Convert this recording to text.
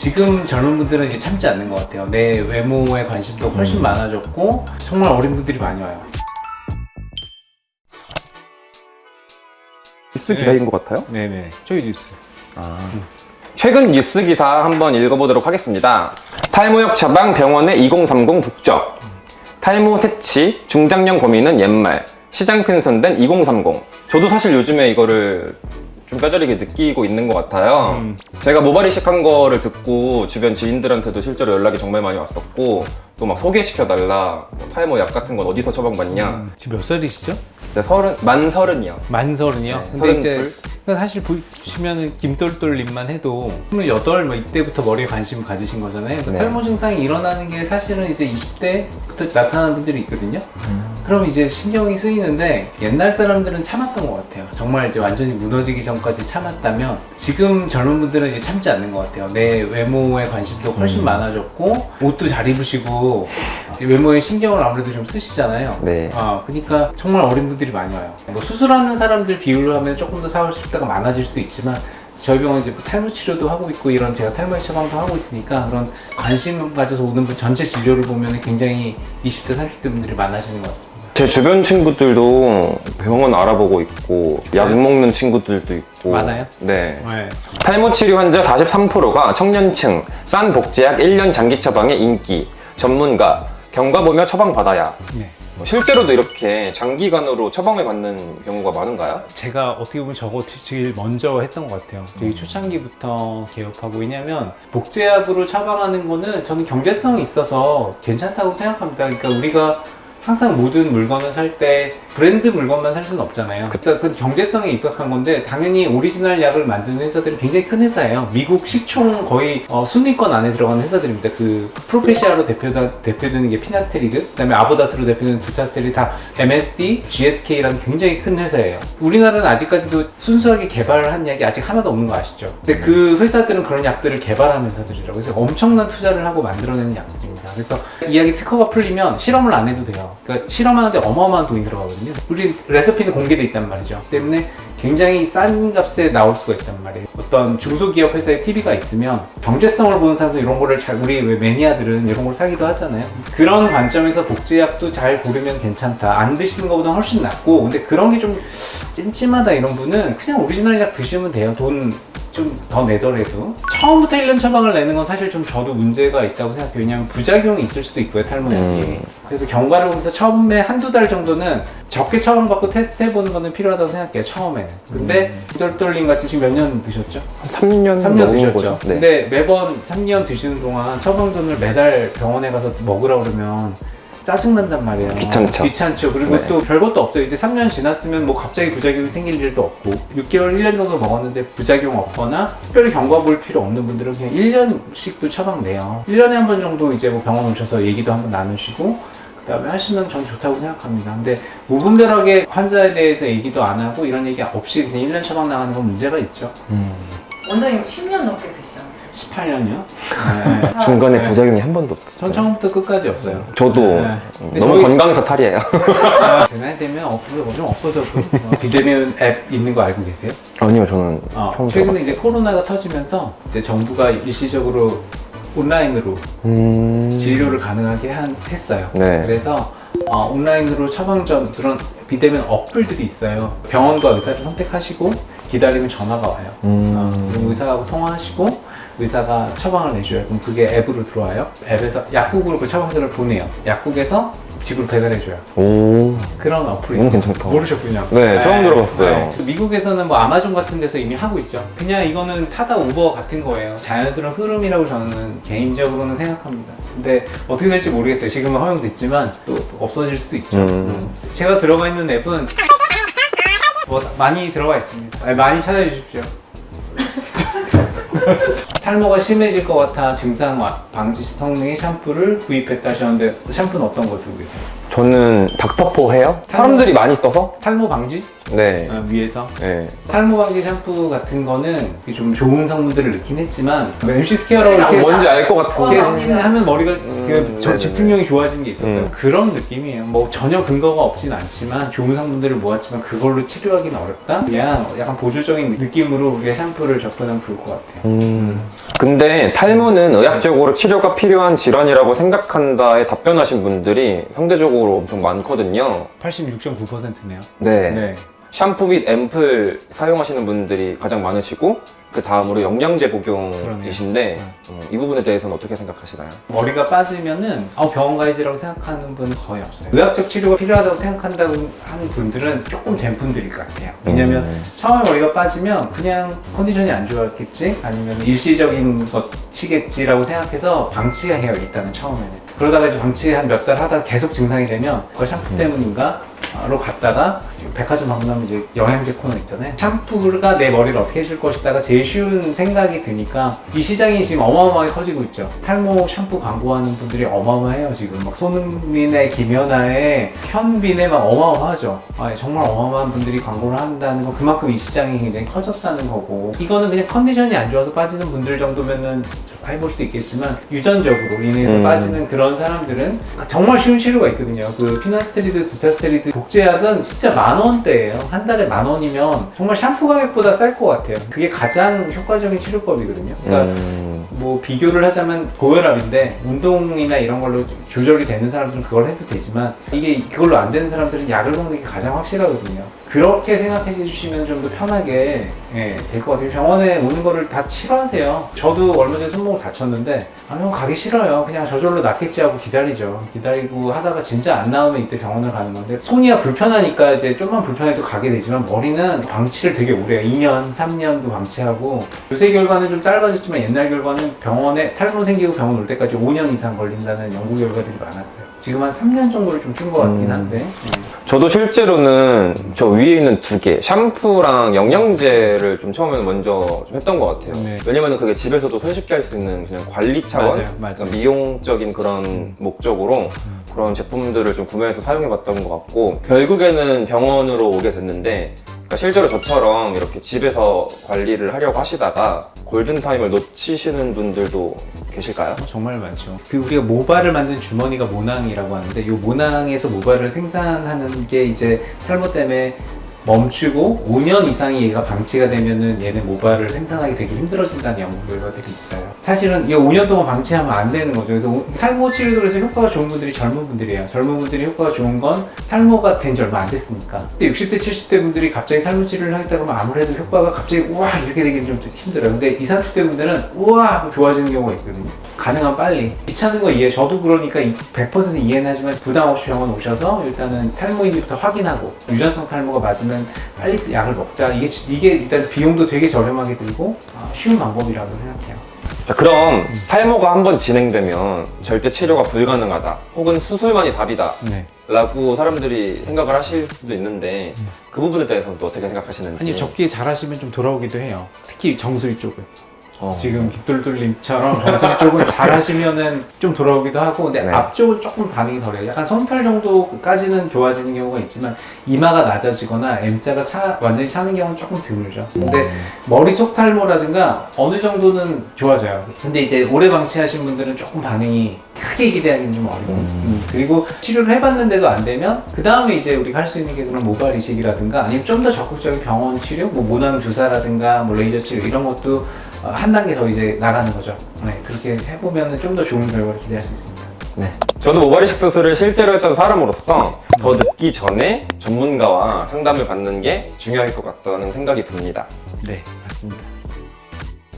지금 젊은 분들은 이제 참지 않는 것 같아요. 내 외모에 관심도 훨씬 음. 많아졌고 정말 어린 분들이 많이 와요. 뉴스 기사인 것 같아요? 네네. 저희 뉴스. 최근 뉴스 기사 한번 읽어보도록 하겠습니다. 탈모역 처방 병원의 2030 북적. 탈모 새치 중장년 고민은 옛말. 시장 큰선된 2030. 저도 사실 요즘에 이거를 좀 뼈저리게 느끼고 있는 것 같아요. 음. 제가 모발 이식한 거를 듣고 주변 지인들한테도 실제로 연락이 정말 많이 왔었고 또 막 소개시켜달라 뭐 탈모 약 같은 건 어디서 처방받냐 음, 지금 몇 살이시죠? 이제 서른 만 서른이요. 만 서른이요? 네, 근데 이제 사실 보시면은 김똘똘님만 해도 28, 뭐 이때부터 머리에 관심 가지신 거잖아요. 네. 탈모 증상이 일어나는 게 사실은 이제 20대부터 나타나는 분들이 있거든요. 그럼 이제 신경이 쓰이는데 옛날 사람들은 참았던 것 같아요. 정말 이제 완전히 무너지기 전까지 참았다면 지금 젊은 분들은 이제 참지 않는 것 같아요. 내 외모에 관심도 훨씬 음. 많아졌고 옷도 잘 입으시고 외모에 신경을 아무래도 좀 쓰시잖아요. 네. 아, 그러니까 정말 어린 분들이 많이 와요. 뭐 수술하는 사람들 비율로 하면 조금 더 40대가 많아질 수도 있지만 저희 병원 이제 뭐 탈모 치료도 하고 있고 이런 제가 탈모 처방도 하고 있으니까 그런 관심 가져서 오는 분 전체 진료를 보면 굉장히 20대 30대 분들이 많아지는 것 같습니다. 제 주변 친구들도 병원 알아보고 있고 약 먹는 친구들도 있고 많아요? 네. 네. 탈모 치료 환자 43%가 청년층, 싼 복제약 1년 장기 처방의 인기, 전문가, 경과 보며 처방 받아야. 네. 뭐 실제로도 이렇게 장기간으로 처방을 받는 경우가 많은가요? 제가 어떻게 보면 저거 제일 먼저 했던 것 같아요. 되게 초창기부터 개업하고 왜냐면 복제약으로 처방하는 거는 저는 경제성이 있어서 괜찮다고 생각합니다. 그러니까 우리가 항상 모든 물건을 살 때 브랜드 물건만 살 수는 없잖아요. 그러니까 그 경제성에 입각한 건데 당연히 오리지널 약을 만드는 회사들은 굉장히 큰 회사예요. 미국 시총 거의 어, 순위권 안에 들어가는 회사들입니다. 그 프로페시아로 대표다, 대표되는 게 피나스테리드, 그 다음에 아보다트로 대표되는 두타스테리 다 MSD, GSK라는 굉장히 큰 회사예요. 우리나라는 아직까지도 순수하게 개발한 약이 아직 하나도 없는 거 아시죠? 근데 그 회사들은 그런 약들을 개발한 회사들이라고 해서 엄청난 투자를 하고 만들어내는 약들입니다. 그래서 이 약이 특허가 풀리면 실험을 안 해도 돼요. 그러니까 실험하는데 어마어마한 돈이 들어가거든요. 우리 레시피는 공개돼 있단 말이죠. 때문에 굉장히 싼 값에 나올 수가 있단 말이에요. 어떤 중소기업 회사의 TV가 있으면 경제성을 보는 사람도 이런 거를 잘 우리 왜 매니아들은 이런 걸 사기도 하잖아요. 그런 관점에서 복제약도 잘 고르면 괜찮다. 안 드시는 것보다 훨씬 낫고 근데 그런 게 좀 찜찜하다 이런 분은 그냥 오리지널 약 드시면 돼요. 돈 좀 더 내더라도 처음부터 1년 처방을 내는 건 사실 좀 저도 문제가 있다고 생각해요. 왜냐하면 부작용이 있을 수도 있고요, 탈모약이. 음. 그래서 경과를 보면서 처음에 한두 달 정도는 적게 처방받고 테스트 해보는 거는 필요하다고 생각해요, 처음에는. 근데 똘똘님 같이 지금 몇 년 드셨죠? 3년 3년 넘은 드셨죠? 거죠. 네. 근데 매번 3년 드시는 동안 처방전을 매달 병원에 가서 먹으라 그러면 짜증난단 말이에요. 귀찮죠. 귀찮죠. 그리고 네. 또 별것도 없어요. 이제 3년 지났으면 뭐 갑자기 부작용이 생길 일도 없고 6개월, 1년 정도 먹었는데 부작용 없거나 특별히 경과 볼 필요 없는 분들은 그냥 1년씩도 처방 내요. 1년에 한 번 정도 이제 뭐 병원 오셔서 얘기도 한번 나누시고 그 다음에 하시면 전 좋다고 생각합니다. 근데 무분별하게 환자에 대해서 얘기도 안 하고 이런 얘기 없이 그냥 1년 처방 나가는 건 문제가 있죠. 음. 원장님 10년 넘게? 18년이요? 네. 중간에 네. 부작용이 한 번도 없어요. 전 처음부터 끝까지 없어요. 저도 네. 음, 너무 저희- 건강해서 탈이에요. 제 나이 되면 없어져, 좀 없어져도 어, 비대면 앱 있는 거 알고 계세요? 아니요, 저는 어, 최근에. 이제 코로나가 터지면서 이제 정부가 일시적으로 온라인으로 음... 진료를 가능하게 한, 했어요. 네. 그래서 어, 온라인으로 처방전 그런 비대면 어플들이 있어요. 병원과 의사를 선택하시고 기다리면 전화가 와요. 음... 어, 의사하고 통화하시고 의사가 처방을 내줘요. 그럼 그게 앱으로 들어와요. 앱에서 약국으로 그 처방전을 보내요. 약국에서 집으로 배달해줘요. 오... 그런 어플이 너무 있어요. 괜찮다. 모르셨군요. 네, 처음 들어봤어요. 그 미국에서는 뭐 아마존 같은 데서 이미 하고 있죠. 그냥 이거는 타다 우버 같은 거예요. 자연스러운 흐름이라고 저는 개인적으로는 생각합니다. 근데 어떻게 될지 모르겠어요. 지금은 허용됐지만 또 없어질 수도 있죠. 음. 음. 제가 들어가 있는 앱은 뭐 많이 들어가 있습니다. 많이 찾아주십시오. 탈모가 심해질 것 같아 증상 와- 방지 성능의 샴푸를 구입했다 하셨는데 샴푸는 어떤 거 쓰고 계세요? 저는 닥터포 헤어? 사람들이 많이 써서? 탈모 방지 네. 어, 위해서 네. 탈모 방지 샴푸 같은 거는 좀 좋은 성분들을 넣긴 했지만 뭐 MC 스퀘어라고 아, 이렇게 뭔지 알 것 같은데. 어, 이렇게 하면 머리가 그 음, 저 네네네. 집중력이 좋아지는 게 있었던 음. 그런 느낌이에요. 뭐 전혀 근거가 없진 않지만 좋은 성분들을 모았지만 그걸로 치료하기는 어렵다. 그냥 약간 보조적인 느낌으로 우리가 샴푸를 접근하면 좋을 것 같아요. 음. 근데 탈모는 의학적으로 치료가 필요한 질환이라고 생각한다에 답변하신 분들이 상대적으로 엄청 많거든요. 86.9%네요. 네. 네. 샴푸 및 앰플 사용하시는 분들이 가장 많으시고 그 다음으로 영양제 복용이신데 음, 이 부분에 대해서는 어떻게 생각하시나요? 머리가 빠지면은 아, 병원 가야지라고 생각하는 분은 거의 없어요. 의학적 치료가 필요하다고 생각한다고 하는 분들은 조금 된 분들일 것 같아요. 왜냐면 음. 처음에 머리가 빠지면 그냥 컨디션이 안 좋았겠지? 아니면 일시적인 것이겠지라고 생각해서 방치가 해요, 일단은 처음에는. 그러다가 이제 방치 한 몇 달 하다가 계속 증상이 되면 그거 샴푸 때문인가? 로 갔다가 백화점 방문하면 이제 영양제 코너 있잖아요. 샴푸가 내 머리를 어떻게 해줄 것이다가 제일 쉬운 생각이 드니까 이 시장이 지금 어마어마하게 커지고 있죠. 탈모 샴푸 광고하는 분들이 어마어마해요 지금. 막 손흥민의 김연아의 현빈의 막 어마어마하죠. 아, 정말 어마어마한 분들이 광고를 한다는 건 그만큼 이 시장이 굉장히 커졌다는 거고 이거는 그냥 컨디션이 안 좋아서 빠지는 분들 정도면은 해볼 수 있겠지만 유전적으로 인해서 음. 빠지는 그런 사람들은 정말 쉬운 치료가 있거든요. 그 피나스테리드, 두타스테리드 복제약은 진짜 만 원대예요. 한 달에 만 원이면 정말 샴푸 가격보다 쌀 것 같아요. 그게 가장 효과적인 치료법이거든요. 그러니까 음. 뭐 비교를 하자면 고혈압인데 운동이나 이런 걸로 좀 조절이 되는 사람들은 그걸 해도 되지만 이게 그걸로 안 되는 사람들은 약을 먹는 게 가장 확실하거든요. 그렇게 생각해 주시면 좀 더 편하게 예, 될 것 같아요. 병원에 오는 거를 다 싫어하세요. 저도 얼마 전에 손목을 다쳤는데 아, 형 가기 싫어요. 그냥 저절로 낫겠지 하고 기다리죠. 기다리고 하다가 진짜 안 나오면 이때 병원을 가는 건데 손이야 불편하니까 이제 좀만 불편해도 가게 되지만 머리는 방치를 되게 오래 해요. 2년, 3년도 방치하고 요새 결과는 좀 짧아졌지만 옛날 결과는 병원에 탈모 생기고 병원 올 때까지 5년 이상 걸린다는 연구 결과들이 많았어요. 지금 한 3년 정도를 좀 준 것 같긴 음. 한데 예. 저도 실제로는 저 위에 있는 두 개, 샴푸랑 영양제를 좀 처음에는 먼저 좀 했던 것 같아요. 네. 왜냐면 그게 집에서도 손쉽게 할 수 있는 그냥 관리 차원, 맞아요, 맞아요. 미용적인 그런 목적으로 그런 제품들을 좀 구매해서 사용해 봤던 것 같고 결국에는 병원으로 오게 됐는데 그러니까 실제로 저처럼 이렇게 집에서 관리를 하려고 하시다가 골든타임을 놓치시는 분들도 계실까요? 정말 많죠. 그 우리가 모발을 만든 주머니가 모낭이라고 하는데 이 모낭에서 모발을 생산하는 게 이제 탈모 때문에 멈추고 5년 이상이 얘가 방치가 되면은 얘는 모발을 생산하기 되게 힘들어진다는 연구 결과들이 있어요. 사실은 이 5년 동안 방치하면 안 되는 거죠. 그래서 오- 탈모 치료들에서 효과가 좋은 분들이 젊은 분들이에요. 젊은 분들이 효과가 좋은 건 탈모가 된 지 얼마 안 됐으니까. 근데 60대, 70대 분들이 갑자기 탈모 치료를 하겠다 그러면 아무래도 효과가 갑자기 우와 이렇게 되기는 좀 힘들어요. 근데 20, 30대 분들은 우와 하고 좋아지는 경우가 있거든요. 가능한 빨리. 귀찮은 거 이해. 저도 그러니까 이- 100% 이해는 하지만 부담 없이 병원 오셔서 일단은 탈모인지부터 확인하고 유전성 탈모가 맞으면 빨리 약을 먹자. 이게, 이게 일단 비용도 되게 저렴하게 들고 아, 쉬운 방법이라고 생각해요. 자, 그럼 탈모가 한번 진행되면 절대 치료가 불가능하다 혹은 수술만이 답이다 네. 라고 사람들이 생각을 하실 수도 있는데 그 부분에 대해서는 또 어떻게 생각하시는지 아니요, 적기에 잘하시면 좀 돌아오기도 해요. 특히 정수리 쪽은. 어. 지금 깃돌돌님처럼 정수리 쪽은 잘 하시면은 좀 돌아오기도 하고 근데 네. 앞쪽은 조금 반응이 덜해요. 약간 솜털 정도까지는 좋아지는 경우가 있지만 이마가 낮아지거나 M자가 차, 완전히 차는 경우는 조금 드물죠. 근데 머리 속 탈모라든가 어느 정도는 좋아져요. 근데 이제 오래 방치하신 분들은 조금 반응이 크게 기대하기는 좀 어려워요. 음, 그리고 치료를 해봤는데도 안 되면 그 다음에 이제 우리가 할 수 있는 게 그런 모발 이식이라든가 아니면 좀 더 적극적인 병원 치료 뭐 모낭 주사라든가 뭐 레이저 치료 이런 것도 어, 한 단계 더 이제 나가는 거죠. 네, 그렇게 해보면 좀 더 좋은 결과를 기대할 수 있습니다. 네. 저도 모발이식 수술을 실제로 했던 사람으로서 더 늦기 전에 전문가와 상담을 받는 게 중요할 것 같다는 생각이 듭니다. 네, 맞습니다.